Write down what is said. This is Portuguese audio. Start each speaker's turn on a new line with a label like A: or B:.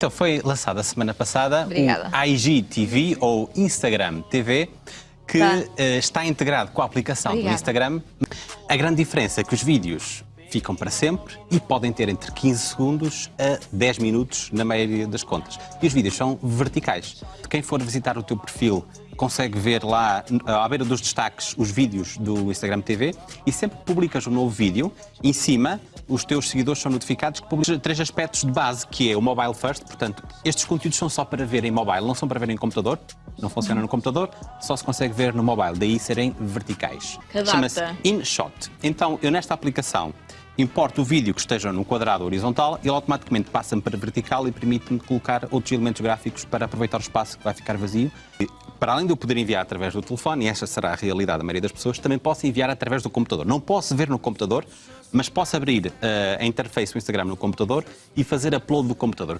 A: Então, foi lançada a semana passada
B: Obrigada.
A: o IGTV, ou Instagram TV, que
B: Tá.
A: eh, está integrado com a aplicação
B: Obrigada.
A: do Instagram. A grande diferença é que os vídeos ficam para sempre e podem ter entre 15 segundos a 10 minutos na maioria das contas. E os vídeos são verticais. Quem for visitar o teu perfil consegue ver lá, à beira dos destaques, os vídeos do Instagram TV e sempre que publicas um novo vídeo, em cima, os teus seguidores são notificados que publicas três aspectos de base, que é o mobile first, portanto, estes conteúdos são só para ver em mobile, não são para ver em computador, não funciona no computador, só se consegue ver no mobile, daí serem verticais. Chama-se InShot. Então, eu nesta aplicação importo o vídeo que esteja no quadrado horizontal, ele automaticamente passa-me para vertical e permite-me colocar outros elementos gráficos para aproveitar o espaço que vai ficar vazio. Para além de eu poder enviar através do telefone, e esta será a realidade da maioria das pessoas, também posso enviar através do computador. Não posso ver no computador, mas posso abrir eh, a interface do Instagram no computador e fazer upload do computador.